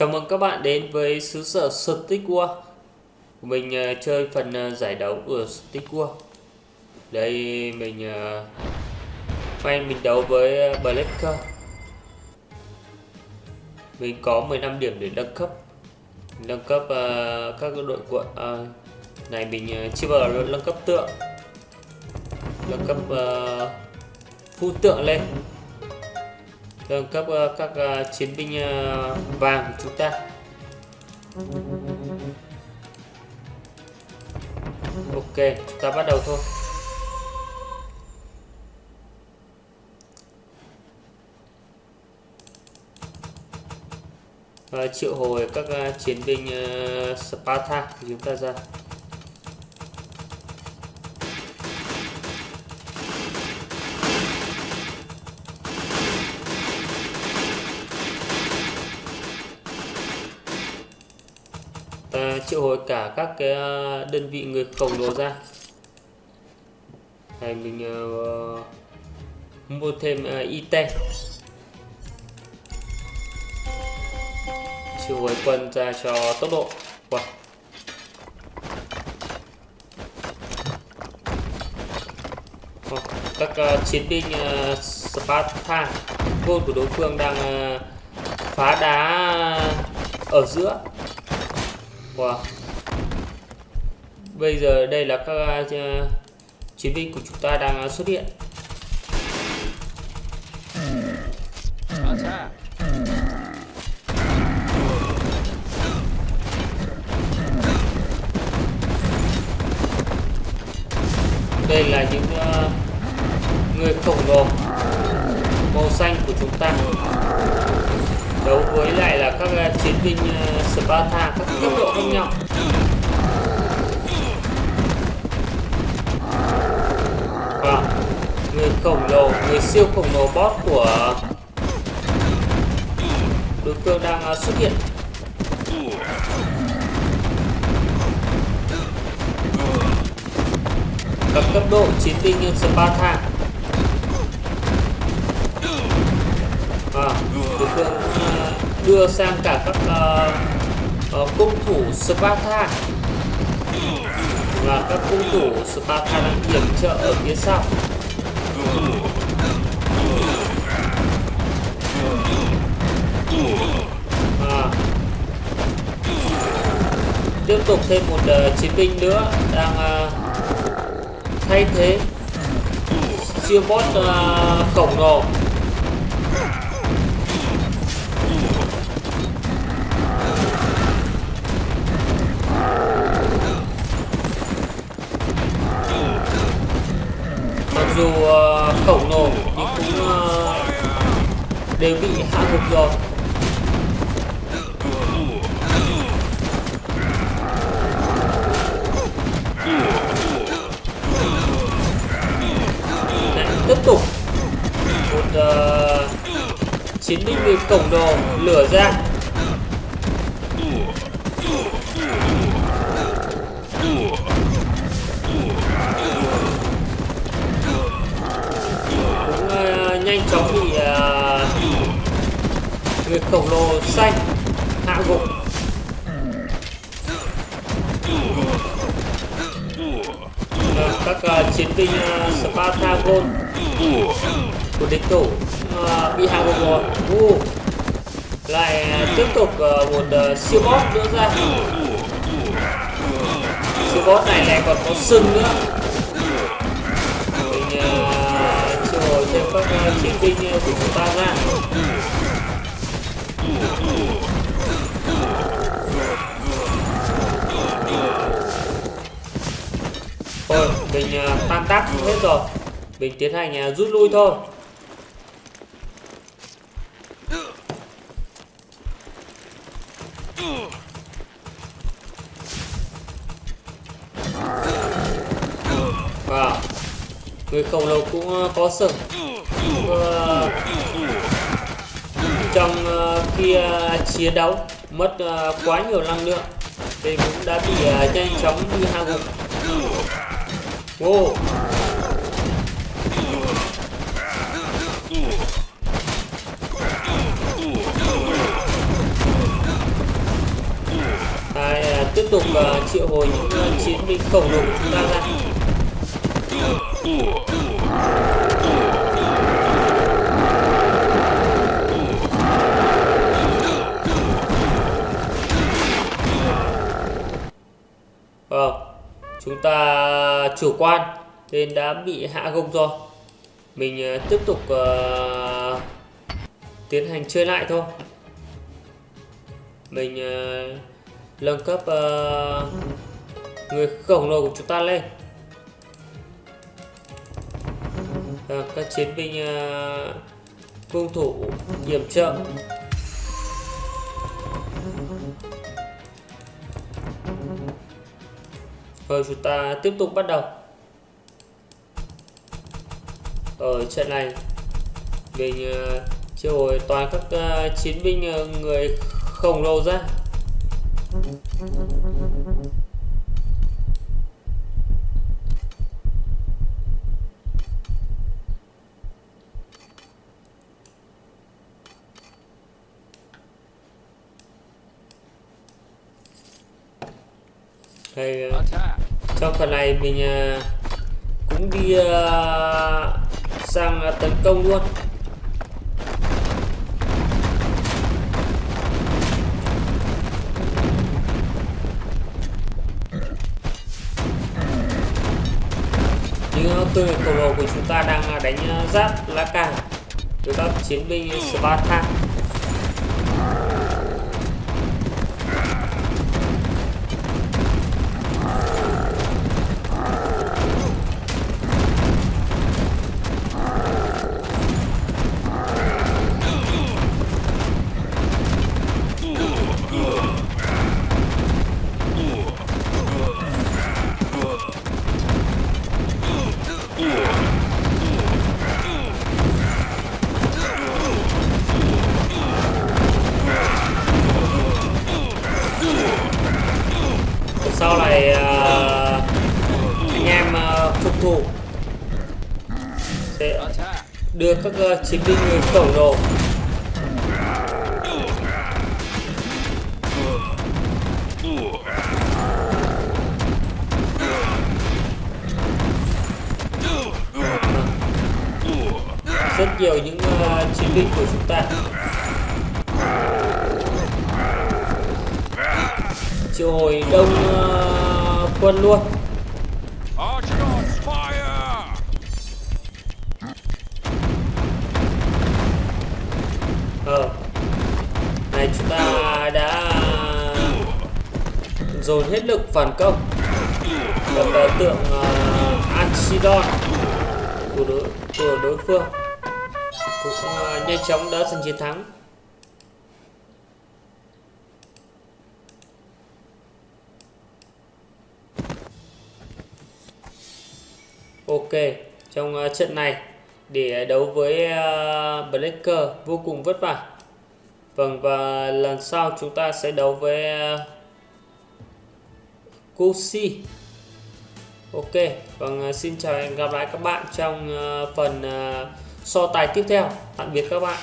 Chào mừng các bạn đến với xứ sở Stick World Mình uh, chơi phần uh, giải đấu của Stick World Đây mình uh, May mình đấu với uh, Blacker Mình có 15 điểm để nâng cấp. Nâng cấp uh, các đội quận uh, Này mình uh, chưa bao giờ nâng cấp tượng. Nâng cấp uh, phu tượng lên nâng cấp các ờ, ờ, chiến binh ờ, vàng của chúng ta. Ok chúng ta bắt đầu thôi. Và triệu hồi các chiến binh Sparta của chúng ta ra. Triệu hồi cả các cái ờ, đơn vị người khổng lồ ra. Này mình uh, mua thêm ờ, uh, IT triệu hồi quân ra cho tốc độ. Wow. Oh, các uh, chiến binh uh, Sparta quân của đối phương đang uh, phá đá ở giữa qua Bây giờ đây là các uh, chiến binh của chúng ta đang uh, xuất hiện. Đây là những uh, người khổng lồ màu xanh của chúng ta đấu với lại là các ờ, chiến binh ờ, Sparta, các cấp độ khác nhau. Vâng, Và người khổng lồ người siêu khổng lồ boss của đối phương đang ờ, xuất hiện. Các cấp độ chiến binh Sparta. Và đối phương đưa sang cả các uh, uh, cung thủ Sparta và các cung thủ Sparta đang yểm trợ ở phía sau. À. tiếp tục thêm một uh, chiến binh nữa đang uh, thay thế. Siêu bot uh, khổng lồ. Được rồi. Tiếp tục. Một uh, chiến binh người cổng đồ lửa ra. Khổng lồ xanh hạ gục. Các uh, chiến binh à, uh, Spartagon của địch thủ uh, bị hạ gục rồi. Uh, lại tiếp tục uh, một uh, siêu boss nữa ra. Siêu boss này lại còn có sừng nữa. Thêm các chiến binh của chúng ta ra Thôi, mình à, tan tác hết rồi. Mình tiến hành à, rút lui thôi. Wow Người khổng lồ cũng à, có sừng. Uh, trong ờ, uh, khi chiến đấu mất uh, quá nhiều năng lượng thì cũng đã bị uh, nhanh chóng như hạ gục wow. À, tiếp tục uh, triệu hồi những uh, chiến binh khổng lồ của chúng ta ra chủ quan nên đã bị hạ gục rồi. Mình ờ, tiếp tục uh, tiến hành chơi lại thôi. Mình uh, nâng cấp uh, người khổng lồ của chúng ta lên. uh, các chiến binh uh, cung thủ yểm trợ Rồi chúng ta tiếp tục bắt đầu. Ở trận này, Mình ờ, triệu hồi toàn các ờ, chiến binh ờ, người khổng lồ ra. Đây, trong phần này mình cũng đi sang tấn công luôn. Những tư khổng lồ của chúng ta đang đánh giáp lá cà với các chiến binh Spartan thủ. Sẽ đưa các uh, chiến binh người khổng lồ. Rất nhiều những uh, chiến binh của chúng ta. Triệu hồi đông uh, quân luôn. Chúng ta đã dồn hết lực phản công. Gặp tượng uh, Anchidon của đối, của đối phương. Cũng uh, nhanh chóng đã giành chiến thắng. Ok, trong uh, trận này để đấu với uh, Blacker vô cùng vất vả. Vâng và lần sau chúng ta sẽ đấu với à, Kusi. Ok, vâng à, xin chào và hẹn gặp lại các bạn trong à, phần so tài tiếp theo. Tạm biệt các bạn.